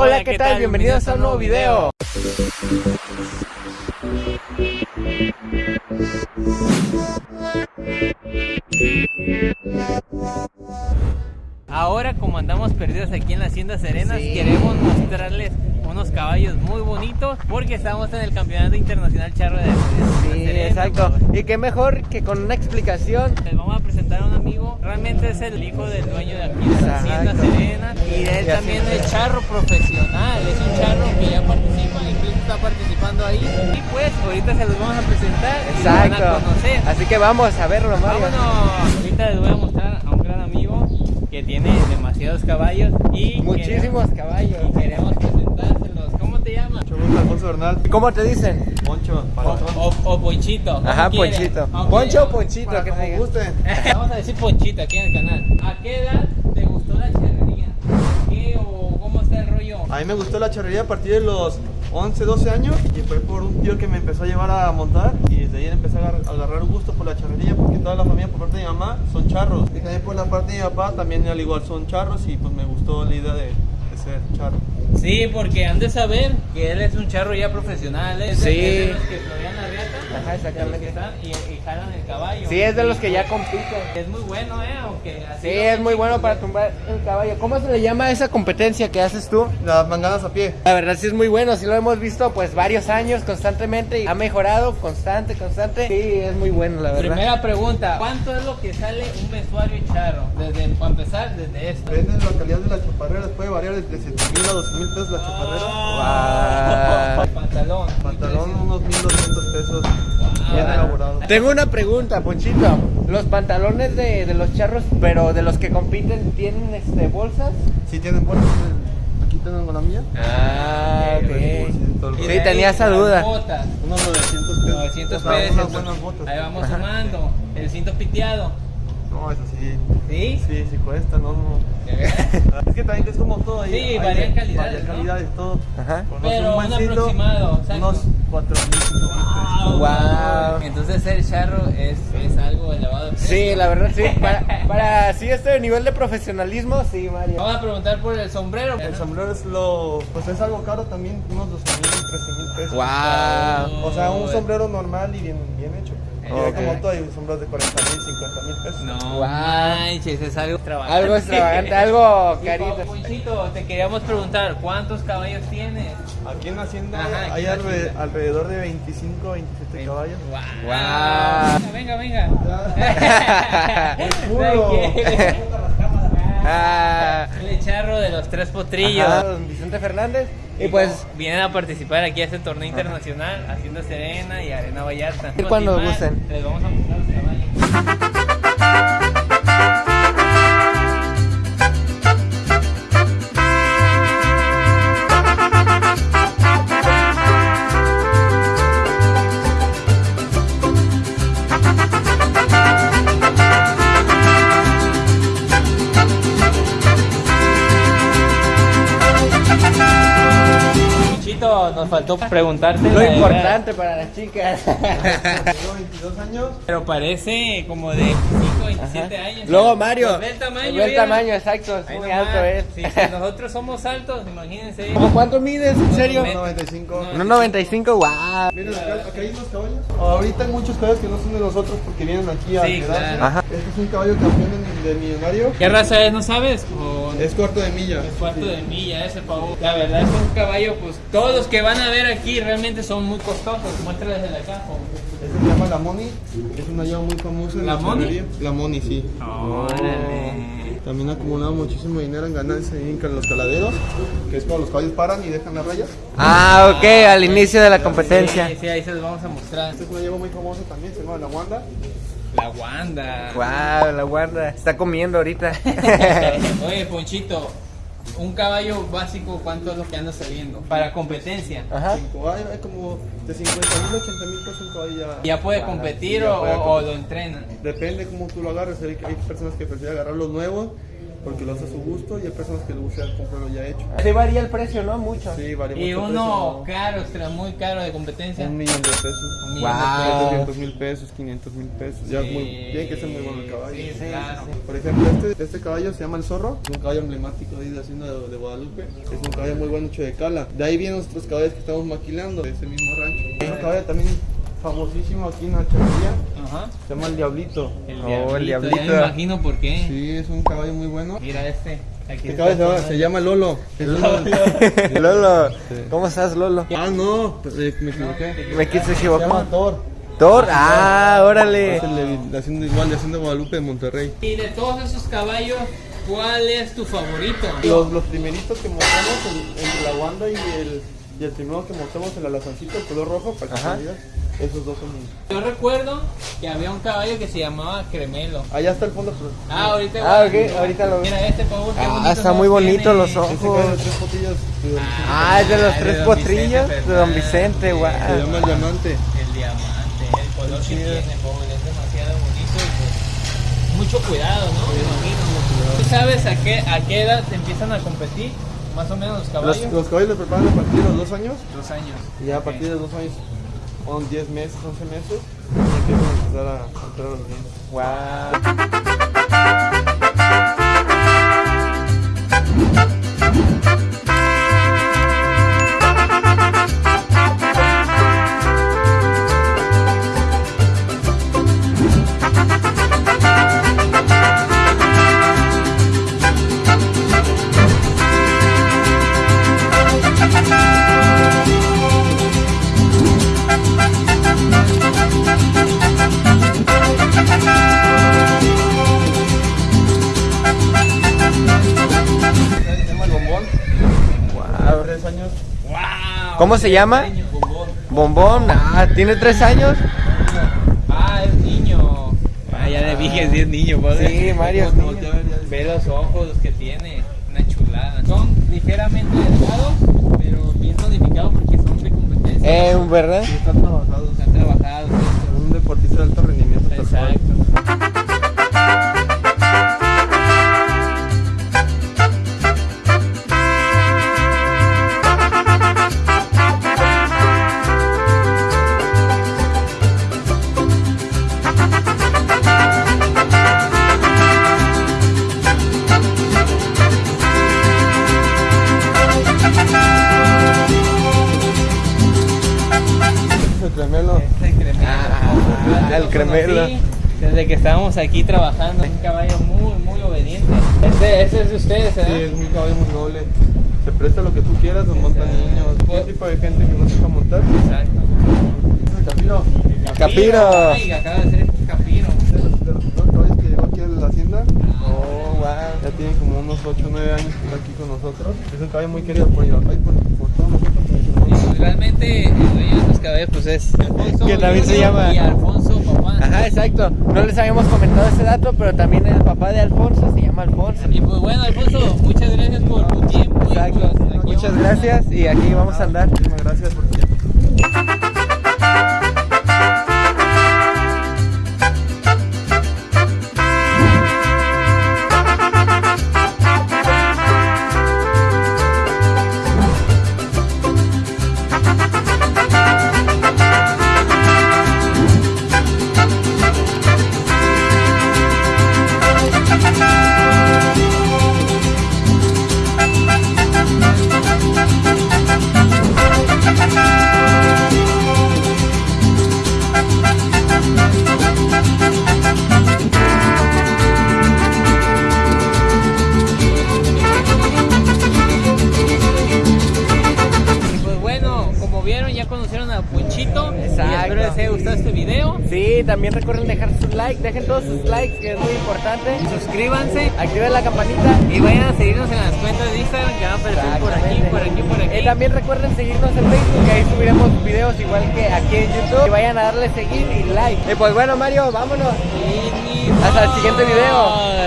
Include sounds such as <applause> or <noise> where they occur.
Hola, ¿qué tal? Bienvenidos a un nuevo video. Ahora como andamos perdidos aquí en la Hacienda Serenas, Sí. queremos mostrarles unos caballos muy bonitos porque estamos en el Campeonato Internacional Charro de, de Sí, Serena, exacto. Y qué mejor que con una explicación. Les vamos a presentar a un amigo, realmente es el hijo del dueño de aquí de la Hacienda Exacto. Serena y él Y también es. charro profesional, es un charro que ya participa, incluso está participando ahí y pues ahorita se los vamos a presentar y lo van a Exacto. conocer. Así que vamos a verlo, Mario. Vámonos, ahorita les voy a mostrar a un gran amigo que tiene demasiados caballos y Muchísimos queremos- caballos. y queremos presentárselos. ¿Cómo te llamas? Mucho gusto, Alfonso Bernal. ¿Y ¿Cómo te dicen? Poncho. O, o Ponchito. Ajá. Ponchito. Aunque- Poncho o Ponchito, Para que te gusten. Vamos a decir Ponchito aquí en el canal. ¿A qué edad te gustó la charrería? ¿Qué o cómo está el rollo? A mí me gustó la charrería a partir de los 11, 12 años y fue por un tío que me empezó a llevar a montar y desde ahí empecé a agar- a agarrar un gusto por la charrería porque toda la familia por parte de mi mamá son charros y también por la parte de mi papá también al igual son charros y pues me gustó la idea de, de ser charro. Sí, porque han de saber que él es un charro ya profesional. ¿eh? Sí. es de los que. Ajá, exactamente. están y, y jalan el caballo. Sí, es de los que ya compiten. Es muy bueno, ¿eh? Aunque así Sí, es muy bueno para tumbar el caballo. ¿Cómo se le llama a esa competencia que haces tú? Las manganas a pie. La verdad sí es muy bueno, sí lo hemos visto pues varios años constantemente y ha mejorado constante, constante. Sí, es muy bueno la verdad. Primera pregunta, ¿cuánto es lo que sale un vestuario charro? Desde, para empezar, desde esto. Depende de la calidad de la chaparrera, puede variar de 7 mil a 12 mil pesos la chaparrera. El <laughs> pantalón. Pantalón unos 1200 pesos, Ah. bien elaborado. Tengo una pregunta, Ponchito. Los pantalones de, de los charros, pero de los que compiten, ¿tienen este, bolsas? Si tienen bolsas, aquí tengo la mía. Ah, ok. Sí, ahí, tenía esa duda. Botas. Unos 900 pesos. 900 O sea, pesos. Unas buenas botas. Ahí vamos sumando. El cinto piteado. No, eso sí. ¿Sí? Sí, sí cuesta, no, no. <laughs> Es que también es como todo ahí. Sí, varían de- calidades, Varían ¿no? calidades, todo. Ajá. Pero buen un cinto, aproximado. Unos 4 mil, 5 mil pesos. Guau. Entonces el charro es, es algo elevado. Sí, la verdad sí. Para, para sí este nivel de profesionalismo, sí, Mario. Vamos a preguntar por el sombrero. El sombrero es lo. Pues es algo caro también, unos 12 mil, 13 mil pesos. Wow. O sea, un sombrero normal y bien, bien hecho. Y hay Ok. como todo, hay sombreros de 40 mil, 50 mil pesos. No manches, es algo extravagante. Algo extravagante, algo <laughs> Y, carito. Ponchito, te queríamos preguntar, ¿cuántos caballos tienes? Aquí en Hacienda Ajá, hay alre- Hacienda. alrededor de 25, 27 caballos. Guau. Venga, venga, venga. <laughs> <laughs> Ah, <laughs> El charro de los tres potrillos. ajá, don Vicente Fernández. Y pues, vienen a participar aquí a este torneo internacional, haciendo Serena y Arena Vallarta. Ir cuando gusten. Les vamos a mostrar los caballos. Faltó preguntarte lo importante para las chicas. <laughs> Tengo 22 años. Pero parece como de 25, 27 años. Luego Mario. Ve el tamaño. Ve el mira. tamaño, exacto. Es Ahí muy nomás. alto él. Sí, si nosotros somos altos, imagínense. <laughs> ¿Cómo cuánto mides? ¿En serio? Ve- 95. No. 1.95, wow. Miren acá, acá hay unos caballos. Ahorita hay muchos caballos que no son de nosotros porque vienen aquí a Sí, quedarse. claro. Ajá. Este es un caballo campeón de, de millonario. ¿Qué raza es, no sabes? O Es cuarto de milla. es cuarto Sí. de milla ese pavo. La verdad es un caballo, pues todos los que van a ver aquí realmente son muy costosos. Muéstrales desde acá. po. Se llama la Moni. Es una llama muy famosa en ¿La la, Moni? La Moni, sí. Órale. También ha acumulado muchísimo dinero en ganancias en los caladeros, que es cuando los caballos paran y dejan la raya. Ah, ok, al inicio de la competencia. Sí, sí, ahí se los vamos a mostrar. Esta es una llama muy famosa también, se llama la Wanda. La Wanda. Wow, la guarda. Está comiendo ahorita. <laughs> Oye, Ponchito, un caballo básico, ¿cuánto es lo que anda saliendo? Para competencia. Ajá. Cinco, hay, hay como de 50 mil, 80 mil pesos un caballo ya. ¿Ya puede competir ya o, puede o competir. lo entrenan? Depende cómo tú lo agarres. Hay, hay personas que prefieren agarrar los nuevos porque lo hace a su gusto y hay personas que le gusta comprarlo ya hecho. Sí varía el precio, ¿no? Mucho. Sí, varía Y mucho el uno precio, caro, extra muy caro de competencia. Un millón de pesos. Un millón de Wow. pesos. 300 mil pesos, 500 mil pesos. Ya es muy, tiene que ser muy bueno el caballo. sí, Sí, claro. sí, sí. Por ejemplo, este, este caballo se llama el Zorro, es un caballo emblemático ahí de la hacienda de, de Guadalupe. Es un caballo muy bueno hecho de cala. De ahí vienen nuestros caballos que estamos maquilando de ese mismo rancho. Es un caballo también famosísimo aquí en la charrería, Ajá. se llama el Diablito. El Oh, el diablito. Ya me imagino por qué. Sí, es un caballo muy bueno. Mira este. Aquí Este caballo se llama, se Lolo. <laughs> Lolo, Sí. ¿cómo estás, Lolo? Ah, no, me equivoqué. Me quise Se equivocar. llama Thor. Thor, ah, órale. Es el de, de hacienda igual de Hacienda Guadalupe de Monterrey. Y de todos esos caballos, ¿cuál es tu favorito? Los, los primeritos que montamos el- entre la Wanda y el, y el primero que montamos el alazancito, el color rojo, para que esos dos son. Yo recuerdo que había un caballo que se llamaba Cremelo. Allá está el fondo. Ah, ahorita Ah, ok, ahorita lo veo. Mira este pavo. qué Ah, está muy bonito tiene. los ojos. Caballo de tres de don Vicente. Ah, es de los Ah, de tres don potrillos Vicente de Don Vicente, guau. Se llama el diamante. El diamante, el color que Sí, tiene, es. pobre, es demasiado bonito y pues mucho cuidado, ¿no? Me imagino. ¿Tú sabes a qué, a qué edad te empiezan a competir? Más o menos los Los, caballos. los caballos los preparan a partir de los dos años. Dos años. Y ya a partir de los dos años, son 10 meses, 11 meses, y empiezan a empezar a entrar los niños. Guau. ¿Cómo se llama? Bombón. Bombón, ah, tiene tres años. Ah, es niño. Ah, ya le dije si es niño, padre. Sí, Mario. Ve los ojos que tiene, una chulada. Son ligeramente delgados, pero bien tonificados porque son de competencia. Eh, ¿verdad? Sí, están trabajados. Están trabajados. Un deportista de alto rendimiento. Exacto. Es el cremelo. Este cremelo. Ah, Yo el lo cremelo. conocí Desde que estábamos aquí trabajando, un caballo muy, muy obediente. Este, ese es de ustedes, Sí, ¿verdad? es un caballo muy noble. Se presta lo que tú quieras, lo montan niños. ¿Qué tipo de gente que no sepa montar? Exacto. El Capiro. Capiro. Ay, acaba de ser este capiro. De los, de los primeros caballos que llegó aquí a la hacienda. Oh, wow. Ya tiene como unos 8 o 9 años que está aquí con nosotros. Es un caballo muy querido por mi papá y por, por todos nosotros. Y pues, realmente el dueño de estos caballos pues es Alfonso Que también se llama- y Alfonso papá. Ajá, exacto. No les habíamos comentado ese dato, pero también el papá de Alfonso se llama Alfonso. Y pues bueno Alfonso, muchas gracias por tu tiempo. y, Exacto. pues, aquí Muchas gracias y aquí vamos a andar. Muchísimas gracias por tu tiempo. haya este video. Sí, también recuerden dejar sus likes, dejen todos sus likes que es muy importante. Suscríbanse, activen la campanita y vayan a seguirnos en las cuentas de Instagram que van a aparecer por aquí, por aquí, por aquí. Y también recuerden seguirnos en Facebook, que ahí subiremos videos igual que aquí en YouTube. Y vayan a darle seguir y like. Y pues bueno Mario, vámonos. Hasta el siguiente video.